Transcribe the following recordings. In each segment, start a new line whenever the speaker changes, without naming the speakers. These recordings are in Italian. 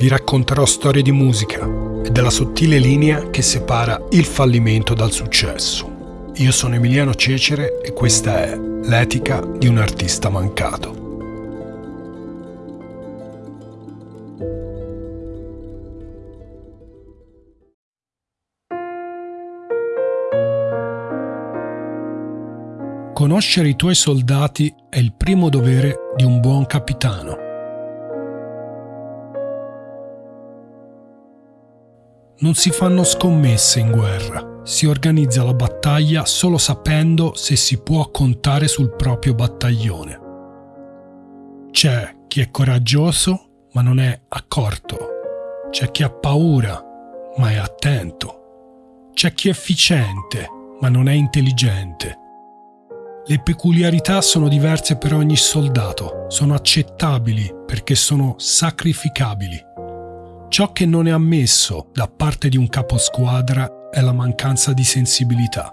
vi racconterò storie di musica e della sottile linea che separa il fallimento dal successo. Io sono Emiliano Cecere e questa è L'etica di un artista mancato. Conoscere i tuoi soldati è il primo dovere di un buon capitano. Non si fanno scommesse in guerra, si organizza la battaglia solo sapendo se si può contare sul proprio battaglione. C'è chi è coraggioso ma non è accorto, c'è chi ha paura ma è attento, c'è chi è efficiente ma non è intelligente. Le peculiarità sono diverse per ogni soldato, sono accettabili perché sono sacrificabili. Ciò che non è ammesso da parte di un caposquadra è la mancanza di sensibilità.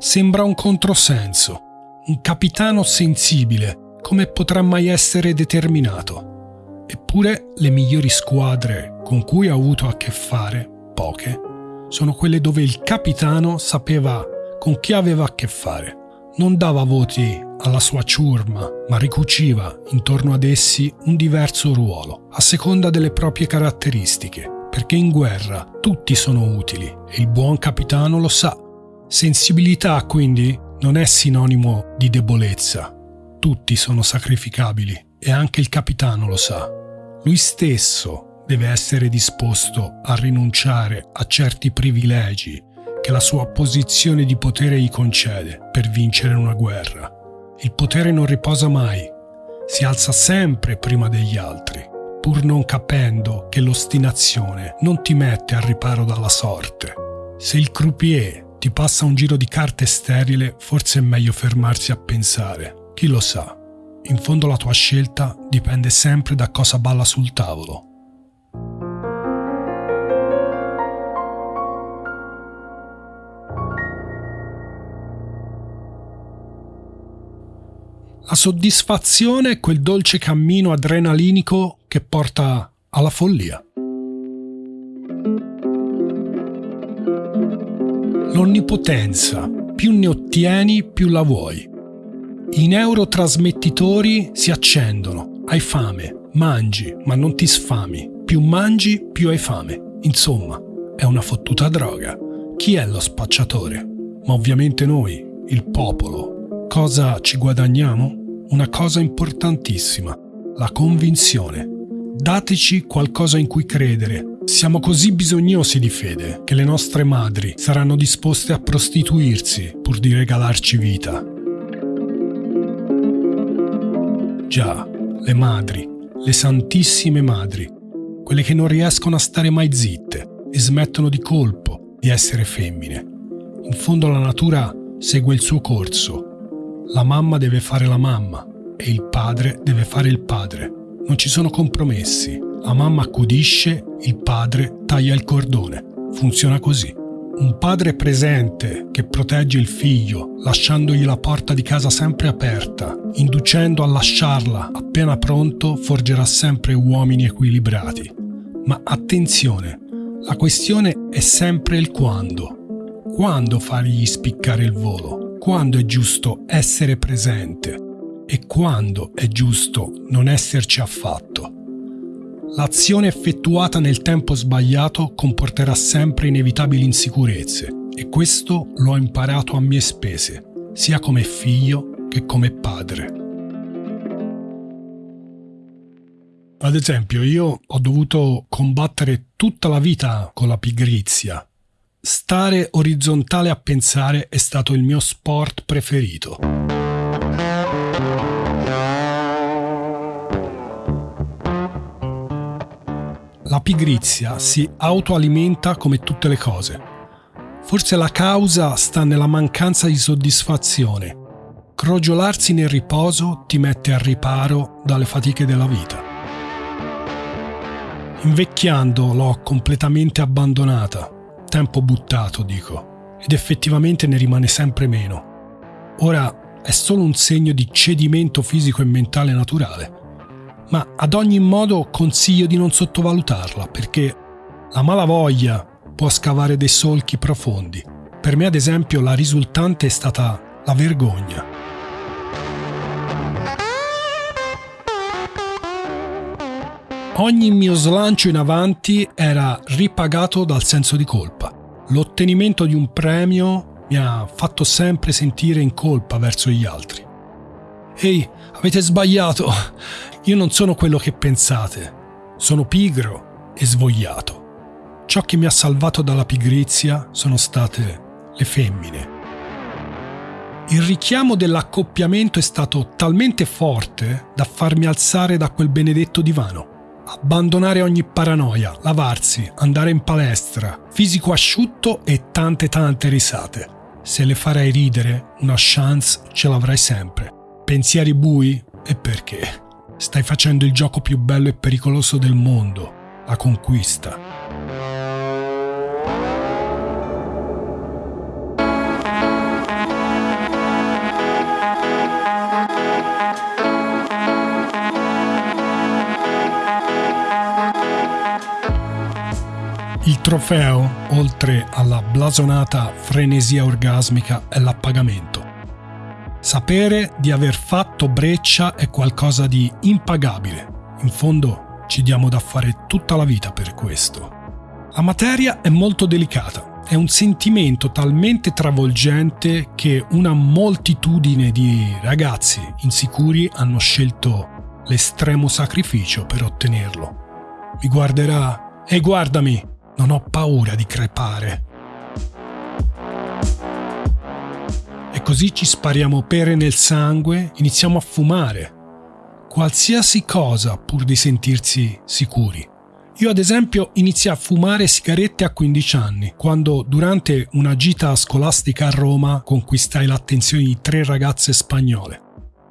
Sembra un controsenso. Un capitano sensibile, come potrà mai essere determinato? Eppure le migliori squadre con cui ha avuto a che fare, poche, sono quelle dove il capitano sapeva con chi aveva a che fare non dava voti alla sua ciurma, ma ricuciva intorno ad essi un diverso ruolo, a seconda delle proprie caratteristiche, perché in guerra tutti sono utili e il buon capitano lo sa. Sensibilità, quindi, non è sinonimo di debolezza. Tutti sono sacrificabili e anche il capitano lo sa. Lui stesso deve essere disposto a rinunciare a certi privilegi che la sua posizione di potere gli concede per vincere una guerra. Il potere non riposa mai, si alza sempre prima degli altri, pur non capendo che l'ostinazione non ti mette al riparo dalla sorte. Se il croupier ti passa un giro di carte sterile, forse è meglio fermarsi a pensare. Chi lo sa? In fondo la tua scelta dipende sempre da cosa balla sul tavolo. La soddisfazione è quel dolce cammino adrenalinico che porta alla follia. L'onnipotenza, più ne ottieni, più la vuoi. I neurotrasmettitori si accendono, hai fame, mangi, ma non ti sfami. Più mangi, più hai fame. Insomma, è una fottuta droga. Chi è lo spacciatore? Ma ovviamente noi, il popolo. Cosa ci guadagniamo? Una cosa importantissima, la convinzione. Dateci qualcosa in cui credere. Siamo così bisognosi di fede che le nostre madri saranno disposte a prostituirsi pur di regalarci vita. Già, le madri, le santissime madri, quelle che non riescono a stare mai zitte e smettono di colpo di essere femmine. In fondo la natura segue il suo corso la mamma deve fare la mamma e il padre deve fare il padre. Non ci sono compromessi. La mamma accudisce, il padre taglia il cordone. Funziona così. Un padre presente che protegge il figlio, lasciandogli la porta di casa sempre aperta, inducendo a lasciarla appena pronto, forgerà sempre uomini equilibrati. Ma attenzione, la questione è sempre il quando. Quando fargli spiccare il volo? Quando è giusto essere presente e quando è giusto non esserci affatto. L'azione effettuata nel tempo sbagliato comporterà sempre inevitabili insicurezze e questo l'ho imparato a mie spese, sia come figlio che come padre. Ad esempio, io ho dovuto combattere tutta la vita con la pigrizia Stare orizzontale a pensare è stato il mio sport preferito. La pigrizia si autoalimenta come tutte le cose. Forse la causa sta nella mancanza di soddisfazione. Crogiolarsi nel riposo ti mette al riparo dalle fatiche della vita. Invecchiando l'ho completamente abbandonata Tempo buttato, dico, ed effettivamente ne rimane sempre meno. Ora è solo un segno di cedimento fisico e mentale naturale. ma ad ogni modo consiglio di non sottovalutarla perché la malavoglia può scavare dei solchi profondi. Per me, ad esempio, la risultante è stata la vergogna. Ogni mio slancio in avanti era ripagato dal senso di colpa. L'ottenimento di un premio mi ha fatto sempre sentire in colpa verso gli altri. Ehi, avete sbagliato. Io non sono quello che pensate. Sono pigro e svogliato. Ciò che mi ha salvato dalla pigrizia sono state le femmine. Il richiamo dell'accoppiamento è stato talmente forte da farmi alzare da quel benedetto divano. Abbandonare ogni paranoia, lavarsi, andare in palestra, fisico asciutto e tante tante risate. Se le farai ridere, una chance ce l'avrai sempre. Pensieri bui? E perché? Stai facendo il gioco più bello e pericoloso del mondo, la conquista. Trofeo, oltre alla blasonata frenesia orgasmica, è l'appagamento. Sapere di aver fatto breccia è qualcosa di impagabile. In fondo ci diamo da fare tutta la vita per questo. La materia è molto delicata, è un sentimento talmente travolgente che una moltitudine di ragazzi insicuri hanno scelto l'estremo sacrificio per ottenerlo. Mi guarderà e guardami, non ho paura di crepare. E così ci spariamo pere nel sangue, iniziamo a fumare. Qualsiasi cosa pur di sentirsi sicuri. Io ad esempio iniziai a fumare sigarette a 15 anni, quando durante una gita scolastica a Roma conquistai l'attenzione di tre ragazze spagnole.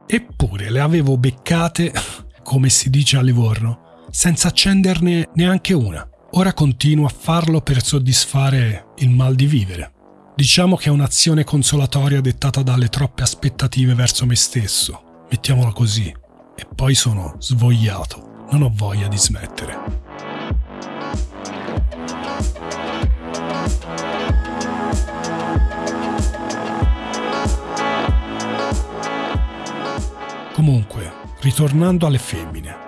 Eppure le avevo beccate, come si dice a Livorno, senza accenderne neanche una. Ora continuo a farlo per soddisfare il mal di vivere. Diciamo che è un'azione consolatoria dettata dalle troppe aspettative verso me stesso, mettiamola così, e poi sono svogliato, non ho voglia di smettere. Comunque, ritornando alle femmine,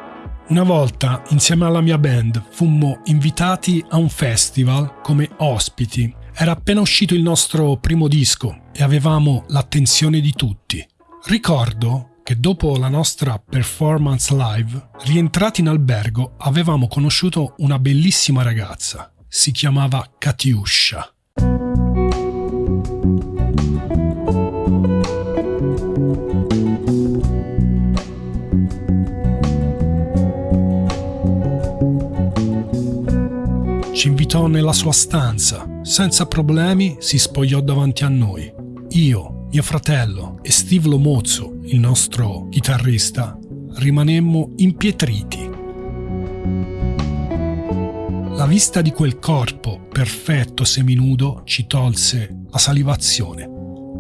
una volta, insieme alla mia band, fummo invitati a un festival come ospiti. Era appena uscito il nostro primo disco e avevamo l'attenzione di tutti. Ricordo che dopo la nostra performance live, rientrati in albergo, avevamo conosciuto una bellissima ragazza. Si chiamava Katiuscia. Invitò nella sua stanza, senza problemi si spogliò davanti a noi. Io, mio fratello e Steve Lomozzo, il nostro chitarrista, rimanemmo impietriti. La vista di quel corpo perfetto seminudo ci tolse la salivazione,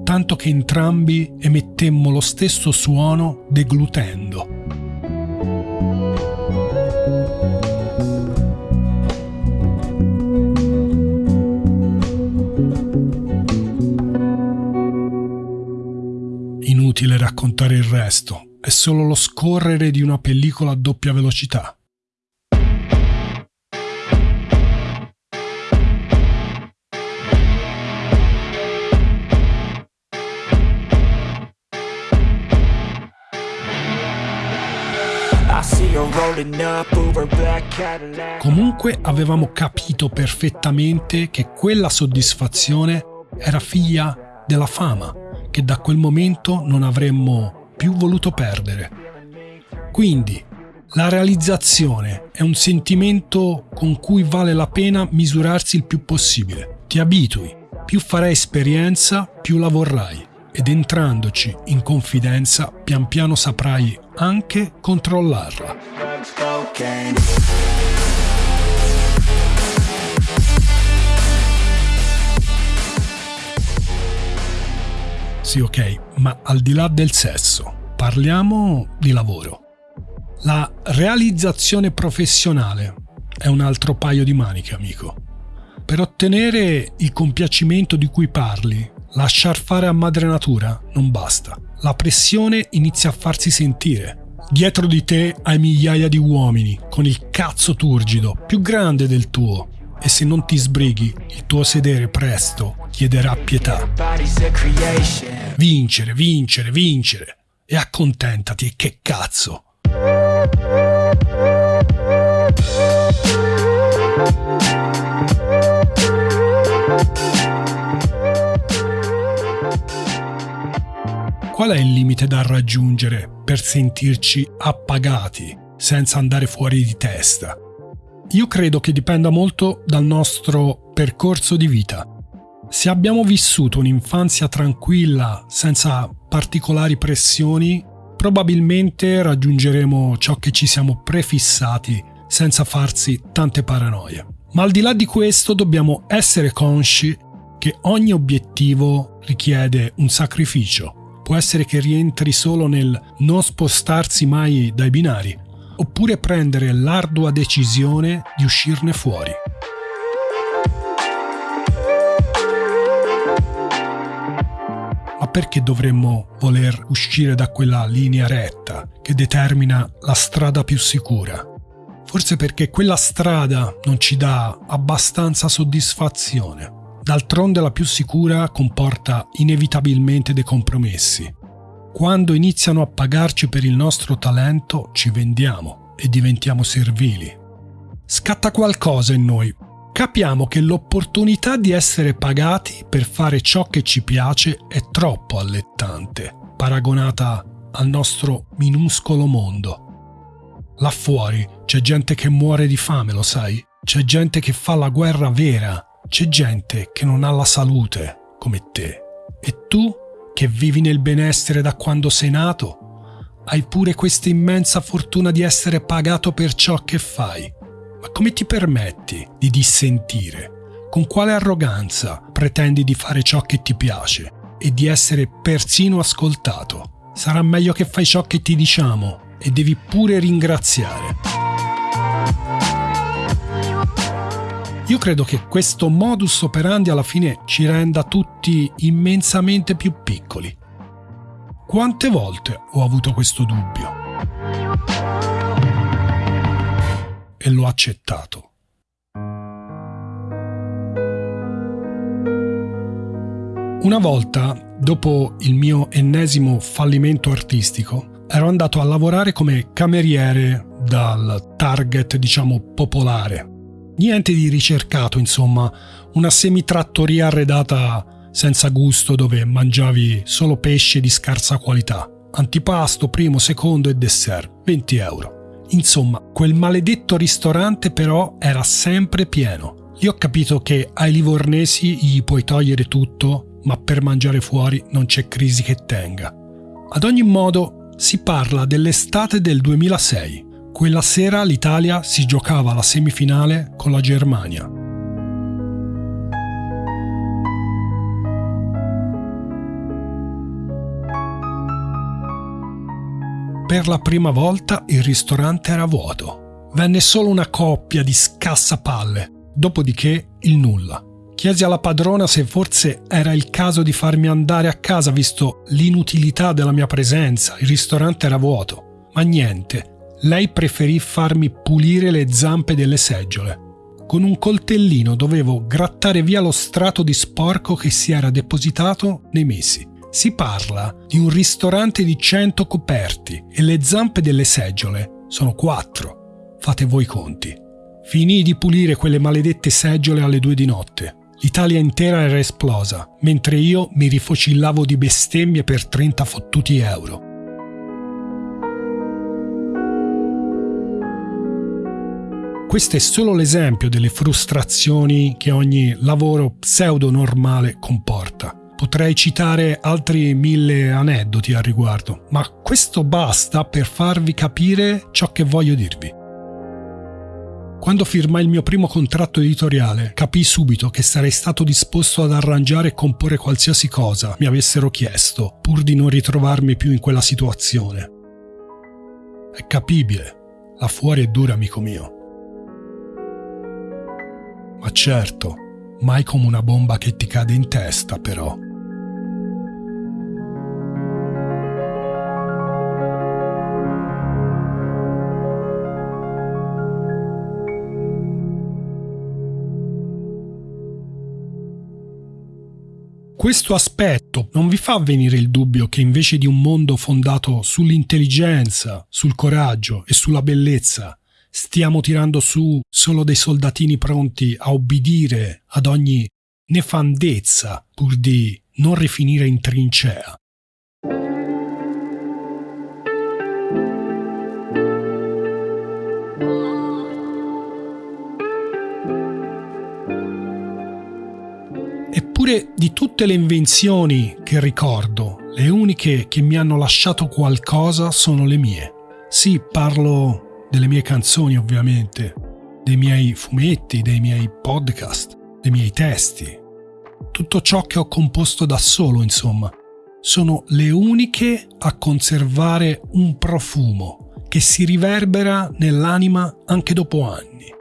tanto che entrambi emettemmo lo stesso suono deglutendo. Inutile raccontare il resto, è solo lo scorrere di una pellicola a doppia velocità. Comunque avevamo capito perfettamente che quella soddisfazione era figlia della fama che da quel momento non avremmo più voluto perdere. Quindi la realizzazione è un sentimento con cui vale la pena misurarsi il più possibile. Ti abitui, più farai esperienza, più la vorrai ed entrandoci in confidenza pian piano saprai anche controllarla. Sì, ok, ma al di là del sesso, parliamo di lavoro. La realizzazione professionale è un altro paio di maniche, amico. Per ottenere il compiacimento di cui parli, lasciar fare a madre natura non basta. La pressione inizia a farsi sentire. Dietro di te hai migliaia di uomini con il cazzo turgido, più grande del tuo, e se non ti sbrighi, il tuo sedere presto chiederà pietà. Vincere, vincere, vincere. E accontentati, che cazzo. Qual è il limite da raggiungere per sentirci appagati senza andare fuori di testa? Io credo che dipenda molto dal nostro percorso di vita. Se abbiamo vissuto un'infanzia tranquilla, senza particolari pressioni, probabilmente raggiungeremo ciò che ci siamo prefissati senza farsi tante paranoie. Ma al di là di questo dobbiamo essere consci che ogni obiettivo richiede un sacrificio. Può essere che rientri solo nel non spostarsi mai dai binari, oppure prendere l'ardua decisione di uscirne fuori. Perché dovremmo voler uscire da quella linea retta che determina la strada più sicura? Forse perché quella strada non ci dà abbastanza soddisfazione. D'altronde la più sicura comporta inevitabilmente dei compromessi. Quando iniziano a pagarci per il nostro talento, ci vendiamo e diventiamo servili. Scatta qualcosa in noi. Capiamo che l'opportunità di essere pagati per fare ciò che ci piace è troppo allettante, paragonata al nostro minuscolo mondo. Là fuori c'è gente che muore di fame, lo sai? C'è gente che fa la guerra vera, c'è gente che non ha la salute come te. E tu che vivi nel benessere da quando sei nato, hai pure questa immensa fortuna di essere pagato per ciò che fai. Ma come ti permetti di dissentire? Con quale arroganza pretendi di fare ciò che ti piace e di essere persino ascoltato? Sarà meglio che fai ciò che ti diciamo e devi pure ringraziare. Io credo che questo modus operandi alla fine ci renda tutti immensamente più piccoli. Quante volte ho avuto questo dubbio? L'ho accettato. Una volta, dopo il mio ennesimo fallimento artistico, ero andato a lavorare come cameriere dal target, diciamo, popolare Niente di ricercato, insomma, una semitrattoria arredata senza gusto dove mangiavi solo pesce di scarsa qualità. Antipasto, primo, secondo e dessert, 20 euro. Insomma, quel maledetto ristorante però era sempre pieno. Lì ho capito che ai livornesi gli puoi togliere tutto, ma per mangiare fuori non c'è crisi che tenga. Ad ogni modo, si parla dell'estate del 2006 quella sera l'Italia si giocava la semifinale con la Germania. Per la prima volta il ristorante era vuoto. Venne solo una coppia di scassapalle, dopodiché il nulla. Chiesi alla padrona se forse era il caso di farmi andare a casa visto l'inutilità della mia presenza, il ristorante era vuoto. Ma niente, lei preferì farmi pulire le zampe delle seggiole. Con un coltellino dovevo grattare via lo strato di sporco che si era depositato nei mesi. Si parla di un ristorante di 100 coperti e le zampe delle seggiole sono 4. Fate voi i conti. Finii di pulire quelle maledette seggiole alle due di notte. L'Italia intera era esplosa, mentre io mi rifocillavo di bestemmie per 30 fottuti euro. Questo è solo l'esempio delle frustrazioni che ogni lavoro pseudo normale comporta. Potrei citare altri mille aneddoti al riguardo, ma questo basta per farvi capire ciò che voglio dirvi. Quando firmai il mio primo contratto editoriale, capii subito che sarei stato disposto ad arrangiare e comporre qualsiasi cosa mi avessero chiesto, pur di non ritrovarmi più in quella situazione. È capibile. Là fuori è dura, amico mio. Ma certo, mai come una bomba che ti cade in testa, però. Questo aspetto non vi fa venire il dubbio che invece di un mondo fondato sull'intelligenza, sul coraggio e sulla bellezza, stiamo tirando su solo dei soldatini pronti a obbedire ad ogni nefandezza pur di non rifinire in trincea? Eppure di tutte le invenzioni che ricordo, le uniche che mi hanno lasciato qualcosa sono le mie. Sì, parlo delle mie canzoni ovviamente, dei miei fumetti, dei miei podcast, dei miei testi. Tutto ciò che ho composto da solo, insomma. Sono le uniche a conservare un profumo che si riverbera nell'anima anche dopo anni.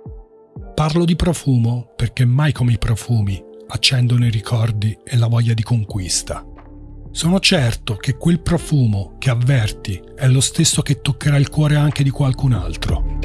Parlo di profumo perché mai come i profumi accendono i ricordi e la voglia di conquista. Sono certo che quel profumo che avverti è lo stesso che toccherà il cuore anche di qualcun altro.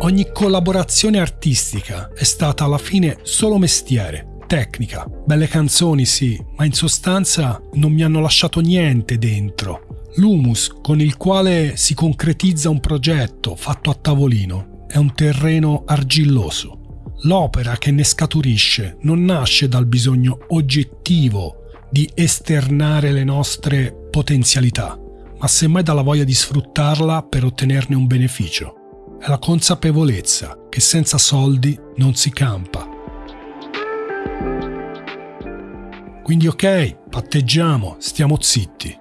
Ogni collaborazione artistica è stata alla fine solo mestiere, tecnica, belle canzoni sì, ma in sostanza non mi hanno lasciato niente dentro L'humus con il quale si concretizza un progetto fatto a tavolino è un terreno argilloso. L'opera che ne scaturisce non nasce dal bisogno oggettivo di esternare le nostre potenzialità, ma semmai dalla voglia di sfruttarla per ottenerne un beneficio. È la consapevolezza che senza soldi non si campa. Quindi ok, patteggiamo, stiamo zitti.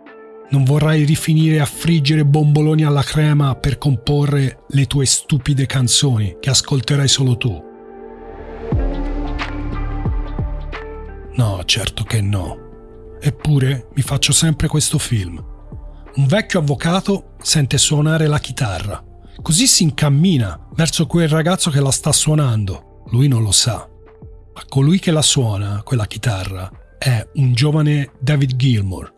Non vorrai rifinire a friggere bomboloni alla crema per comporre le tue stupide canzoni che ascolterai solo tu. No, certo che no. Eppure mi faccio sempre questo film. Un vecchio avvocato sente suonare la chitarra. Così si incammina verso quel ragazzo che la sta suonando. Lui non lo sa. Ma colui che la suona, quella chitarra, è un giovane David Gilmour,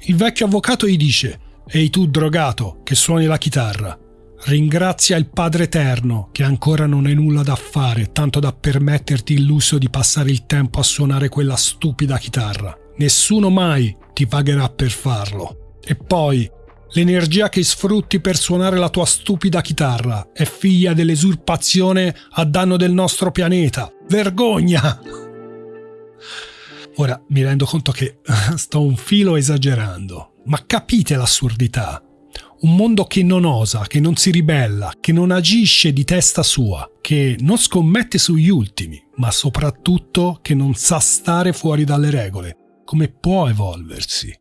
il vecchio avvocato gli dice: Ehi tu drogato che suoni la chitarra, ringrazia il Padre Eterno che ancora non hai nulla da fare, tanto da permetterti il lusso di passare il tempo a suonare quella stupida chitarra. Nessuno mai ti pagherà per farlo. E poi, l'energia che sfrutti per suonare la tua stupida chitarra è figlia dell'esurpazione a danno del nostro pianeta. Vergogna! Ora mi rendo conto che sto un filo esagerando, ma capite l'assurdità. Un mondo che non osa, che non si ribella, che non agisce di testa sua, che non scommette sugli ultimi, ma soprattutto che non sa stare fuori dalle regole. Come può evolversi?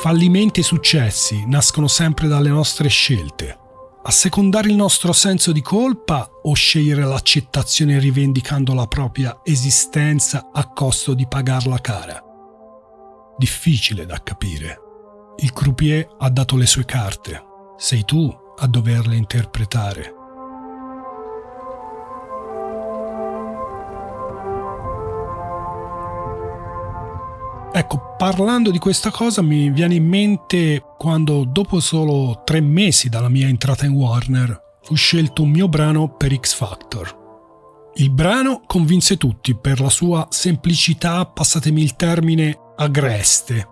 Fallimenti e successi nascono sempre dalle nostre scelte. Assecondare il nostro senso di colpa o scegliere l'accettazione rivendicando la propria esistenza a costo di pagarla cara? Difficile da capire. Il croupier ha dato le sue carte, sei tu a doverle interpretare. Ecco, parlando di questa cosa mi viene in mente quando dopo solo tre mesi dalla mia entrata in Warner fu scelto un mio brano per X Factor. Il brano convinse tutti per la sua semplicità, passatemi il termine, agreste.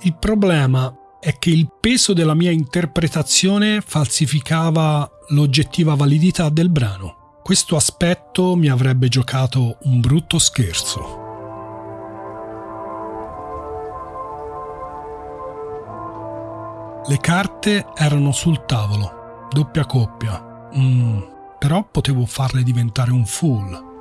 Il problema è che il peso della mia interpretazione falsificava l'oggettiva validità del brano. Questo aspetto mi avrebbe giocato un brutto scherzo. Le carte erano sul tavolo, doppia coppia, mm, però potevo farle diventare un full.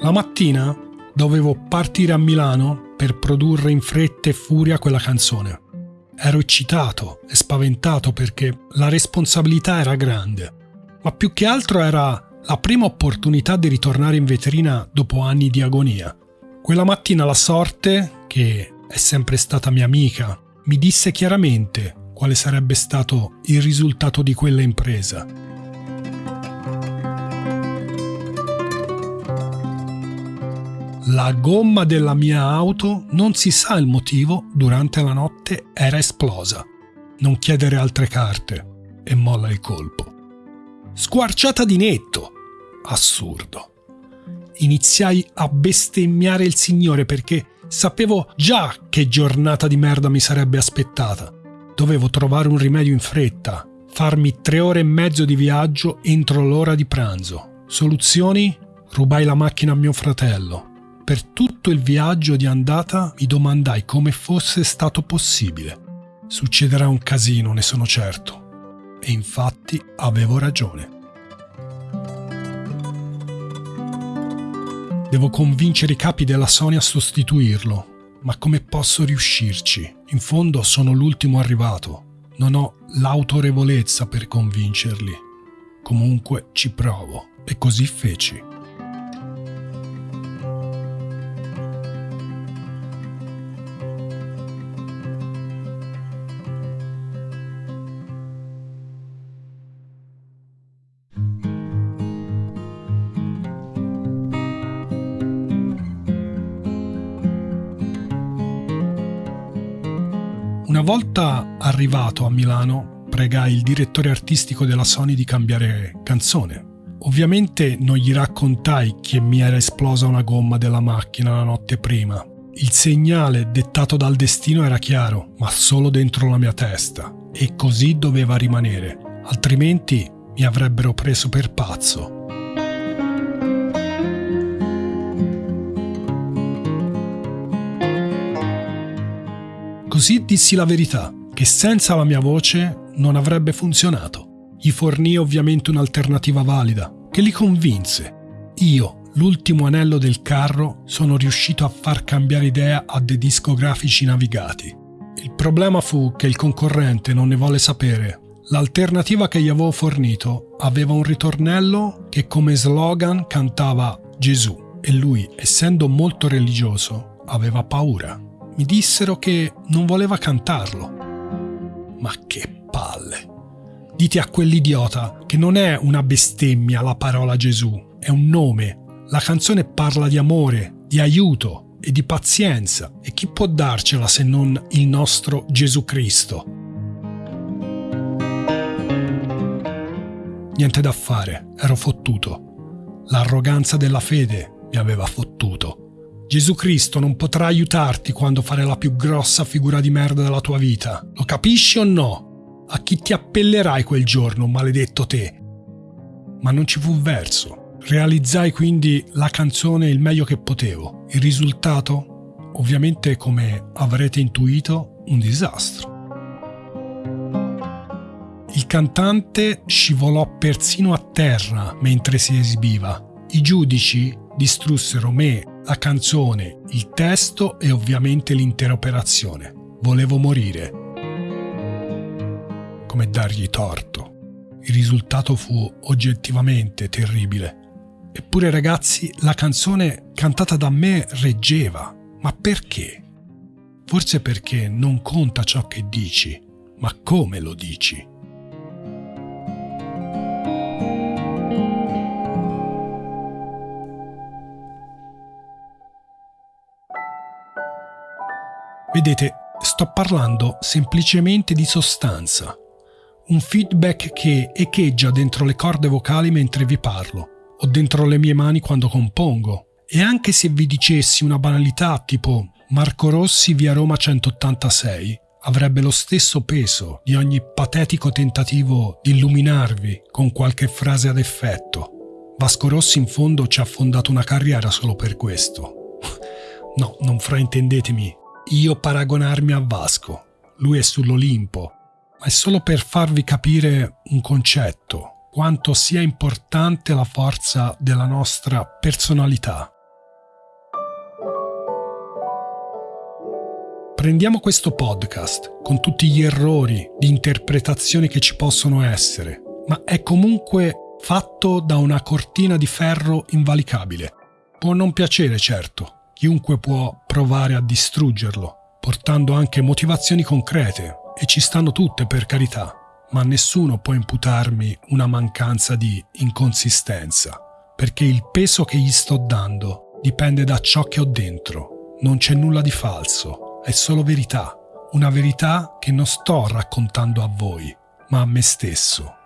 La mattina dovevo partire a Milano per produrre in fretta e furia quella canzone. Ero eccitato e spaventato perché la responsabilità era grande, ma più che altro era la prima opportunità di ritornare in vetrina dopo anni di agonia. Quella mattina la sorte, che è sempre stata mia amica, mi disse chiaramente quale sarebbe stato il risultato di quella impresa. La gomma della mia auto, non si sa il motivo, durante la notte era esplosa. Non chiedere altre carte e molla il colpo. Squarciata di netto, assurdo. Iniziai a bestemmiare il Signore perché sapevo già che giornata di merda mi sarebbe aspettata. Dovevo trovare un rimedio in fretta, farmi tre ore e mezzo di viaggio entro l'ora di pranzo. Soluzioni? Rubai la macchina a mio fratello. Per tutto il viaggio di andata mi domandai come fosse stato possibile. Succederà un casino, ne sono certo. E infatti avevo ragione. Devo convincere i capi della Sony a sostituirlo. Ma come posso riuscirci? In fondo sono l'ultimo arrivato. Non ho l'autorevolezza per convincerli. Comunque ci provo. E così feci. Volta arrivato a Milano, pregai il direttore artistico della Sony di cambiare canzone. Ovviamente non gli raccontai che mi era esplosa una gomma della macchina la notte prima. Il segnale dettato dal destino era chiaro, ma solo dentro la mia testa, e così doveva rimanere, altrimenti mi avrebbero preso per pazzo. Così dissi la verità, che senza la mia voce non avrebbe funzionato. Gli fornì ovviamente un'alternativa valida, che li convinse. Io, l'ultimo anello del carro, sono riuscito a far cambiare idea a dei discografici navigati. Il problema fu che il concorrente non ne volle sapere. L'alternativa che gli avevo fornito aveva un ritornello che come slogan cantava Gesù e lui, essendo molto religioso, aveva paura mi dissero che non voleva cantarlo. Ma che palle! Dite a quell'idiota che non è una bestemmia la parola Gesù, è un nome. La canzone parla di amore, di aiuto e di pazienza e chi può darcela se non il nostro Gesù Cristo? Niente da fare, ero fottuto. L'arroganza della fede mi aveva fottuto. Gesù Cristo non potrà aiutarti quando fare la più grossa figura di merda della tua vita. Lo capisci o no? A chi ti appellerai quel giorno, maledetto te? Ma non ci fu verso. Realizzai quindi la canzone il meglio che potevo. Il risultato? Ovviamente, come avrete intuito, un disastro. Il cantante scivolò persino a terra mentre si esibiva. I giudici distrussero me la canzone, il testo e ovviamente l'intera operazione. Volevo morire. Come dargli torto. Il risultato fu oggettivamente terribile. Eppure ragazzi, la canzone cantata da me reggeva. Ma perché? Forse perché non conta ciò che dici, ma come lo dici. Vedete, sto parlando semplicemente di sostanza, un feedback che echeggia dentro le corde vocali mentre vi parlo, o dentro le mie mani quando compongo. E anche se vi dicessi una banalità tipo Marco Rossi via Roma 186, avrebbe lo stesso peso di ogni patetico tentativo di illuminarvi con qualche frase ad effetto. Vasco Rossi in fondo ci ha fondato una carriera solo per questo. No, non fraintendetemi, io paragonarmi a Vasco, lui è sull'Olimpo, ma è solo per farvi capire un concetto, quanto sia importante la forza della nostra personalità. Prendiamo questo podcast con tutti gli errori di interpretazione che ci possono essere, ma è comunque fatto da una cortina di ferro invalicabile. Può non piacere, certo, chiunque può provare a distruggerlo, portando anche motivazioni concrete, e ci stanno tutte per carità, ma nessuno può imputarmi una mancanza di inconsistenza, perché il peso che gli sto dando dipende da ciò che ho dentro. Non c'è nulla di falso, è solo verità, una verità che non sto raccontando a voi, ma a me stesso.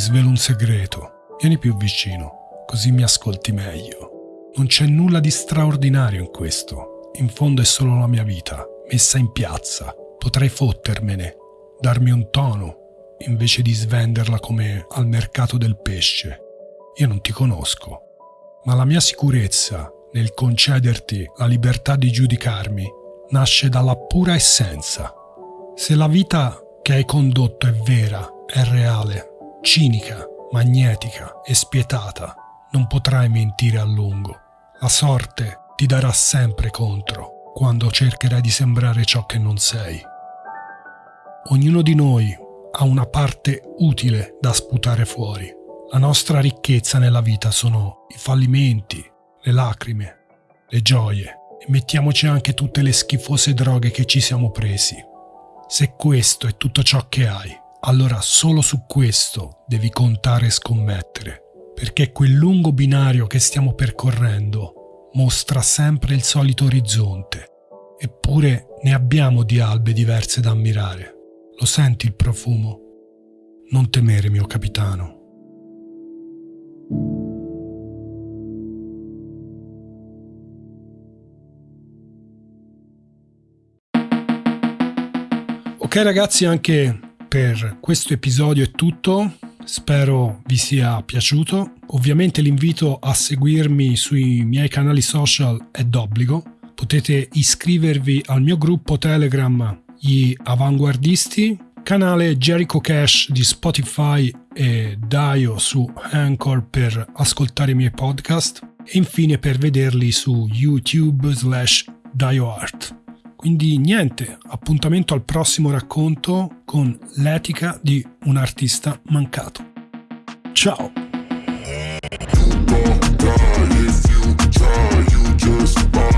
Svelo un segreto. Vieni più vicino, così mi ascolti meglio. Non c'è nulla di straordinario in questo. In fondo è solo la mia vita, messa in piazza. Potrei fottermene, darmi un tono, invece di svenderla come al mercato del pesce. Io non ti conosco, ma la mia sicurezza nel concederti la libertà di giudicarmi nasce dalla pura essenza. Se la vita che hai condotto è vera, è reale, cinica, magnetica e spietata, non potrai mentire a lungo. La sorte ti darà sempre contro quando cercherai di sembrare ciò che non sei. Ognuno di noi ha una parte utile da sputare fuori. La nostra ricchezza nella vita sono i fallimenti, le lacrime, le gioie e mettiamoci anche tutte le schifose droghe che ci siamo presi. Se questo è tutto ciò che hai, allora solo su questo devi contare e scommettere, perché quel lungo binario che stiamo percorrendo mostra sempre il solito orizzonte, eppure ne abbiamo di albe diverse da ammirare. Lo senti il profumo? Non temere, mio capitano. Ok ragazzi, anche per questo episodio è tutto. Spero vi sia piaciuto. Ovviamente l'invito a seguirmi sui miei canali social è d'obbligo. Potete iscrivervi al mio gruppo Telegram Gli Avanguardisti, canale Jericho Cash di Spotify e Dio su Anchor per ascoltare i miei podcast e infine per vederli su YouTube slash DioArt. Quindi niente, appuntamento al prossimo racconto con l'etica di un artista mancato. Ciao! you